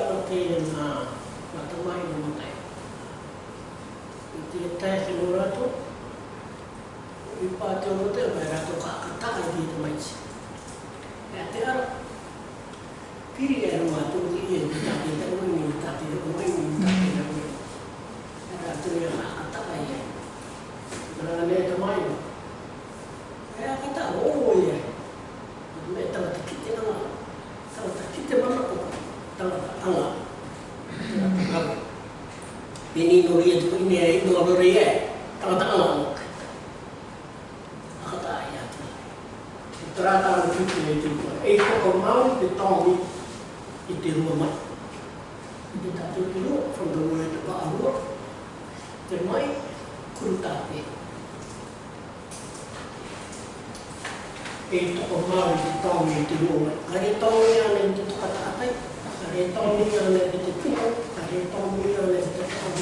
ala teire nga matamai na matai. I te tae te no rato, i pā te o rote, mai rato ka kataka i te maitsi. E te ara, piri e rua tō ki i e te tate, te o rui ni te tate, te o rui ignore yan, kung ini-ignore rin eh. Tangatangan lang. Nakataya. Itaratangan ko yung tinitiwa. Eh, kung kumawin ni Tommy, itiro mo. Hindi tayo tiro from the word of our work. Then may kultapi. Eh, kung kumawin ni Tommy, itiro mo. Ganito mo yan, hindi ito katatay. Ganito mo yan, hindi ito. Ganito mo yan, hindi ito.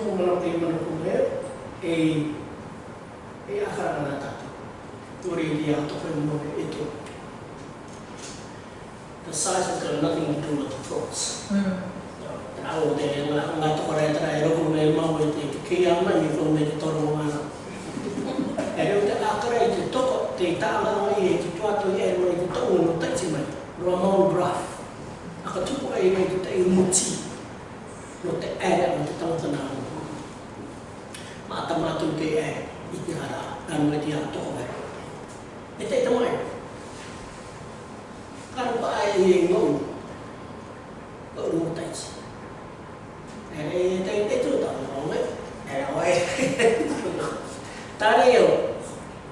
tōku mana te mana kumere, e e ahara ana tatu. Tore i lia tōku e mōre e tō. The size has got nothing to do with the thoughts. Mm. Rao te e ngā, ngā tōku rei tera e roku me mau e te ki ama, i e roku me te tōru mana. E reo te ākara i te tōku, te i tāma o i e te tuatu i e mōre te tōku no teiti mai. Roa mōru braf. Aka tūku e i e te tei mūtii. 마마토테에 이때하라 남마디아 토베 이때 동안 간바에 예고 어루 따지 에이 때때 또 나오네 에라오에 따래요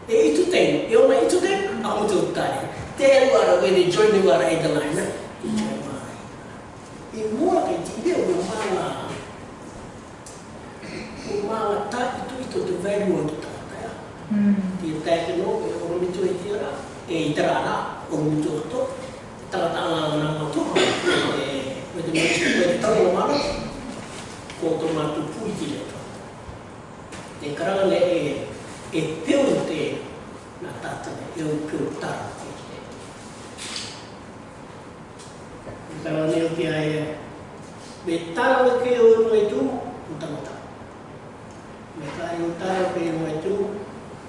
에이 투땡 요마 이투데 아무도 따래 때에 와라 괜히 조인이 와라 이들 라이나 tera ana o muto to tara ta ana na mo to e me de mo tu e tau o mana ko to ma pui ki le to e kara le e e peo te na ta te e o peo ta te ki le e kara o pia e me tara o ke o no e tu o ta mata me tara o tara o ke e tu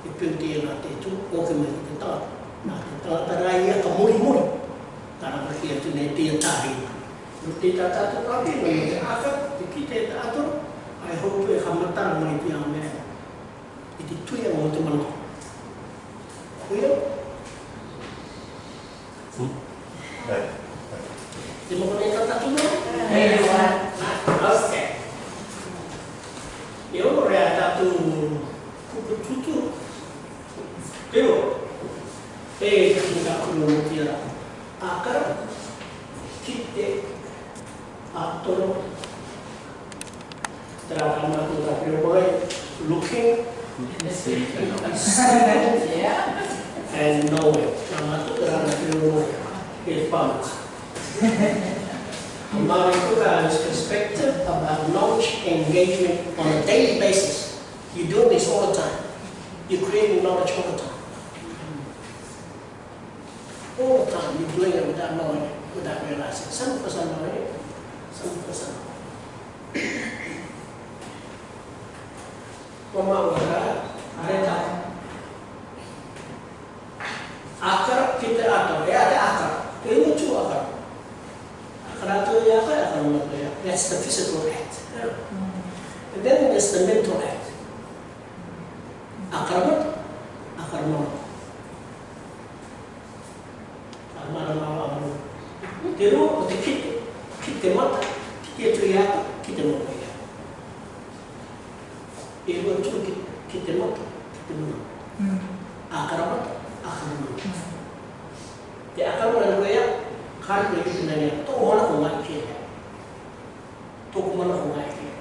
e peo te e na te tu o ke me te tara Nā, tā tā rā ia ka mori mori. Tā nā pra kia tūne te atahi. Nō te tā tātō kāpi, nō te aka, te ki te tātō, ai hoku e ka matara mori pia mea. I te tui a mō te manoko. 絵描くのも嫌だあから切ってあとのだから頑張ってくださいこれ looking and knowing nama itu dalam ilmu ilmu Now Ikugawa's perspective about knowledge engagement on a daily basis. You're doing this all the time. You're creating knowledge all the time. player without knowing, without realizing. Seventy percent know it. Seventy percent. Pemauhan ada akar kita akar ya ada akar ini cuma akar akar itu ya akar akar ya that's the physical act and then there's the mental act mana mana mana. Te ro o te kit, kit te mata, kit te tui ata, kit te mata ia. E ro tu kit, kit te mata, kit te mana. A karamata, a karamata. Te a karamata ro ia, kare te kit na ia, toko hana ko mai ke ia. Toko mana ko mai ke ia.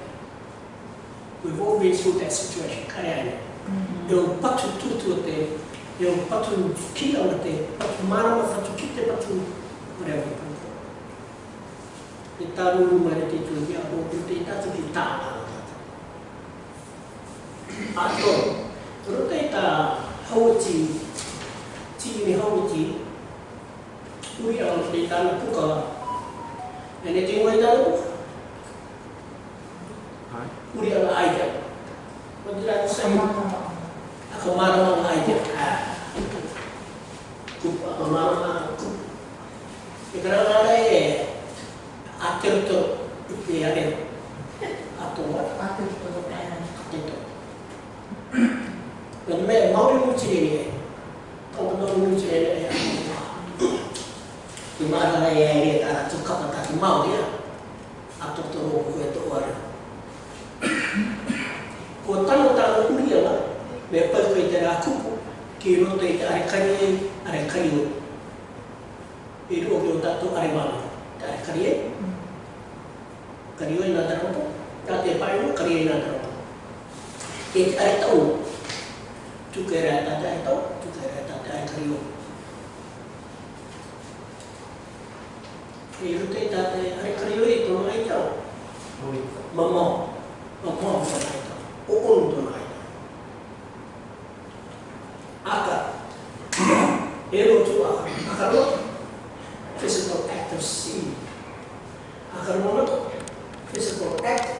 We've all been through that situation, kare ai. Mm -hmm. E o patu tutu te yo patu kila o te patu mara o patu kite patu mare o patu e taru u mare te tu ia o u te tatu ki ta ato rota i ta hauti ti ni hauti ui a o te tana puka e ne te ngoi taru ui a la aida Kau tidak bisa Aku marah mamma e però lei è a tutto e che ha detto a tua a tutto lo bene a tutto quando me mori mucci lì quando mori mucci lì è a tutto tu mamma lei è lì a tu capo a tu mori a tutto lo che tu ora con tanto tanto uriela me poi fai te la cupo che non te hai carino 光を得るお経だとあれば、光へ、光を得なだろうと、だって場合は光へなだろうと。で、あれと、つけられたあれと、つけられたであれ光を。いるといたって、あれ光を得るのいと。まああ、まあ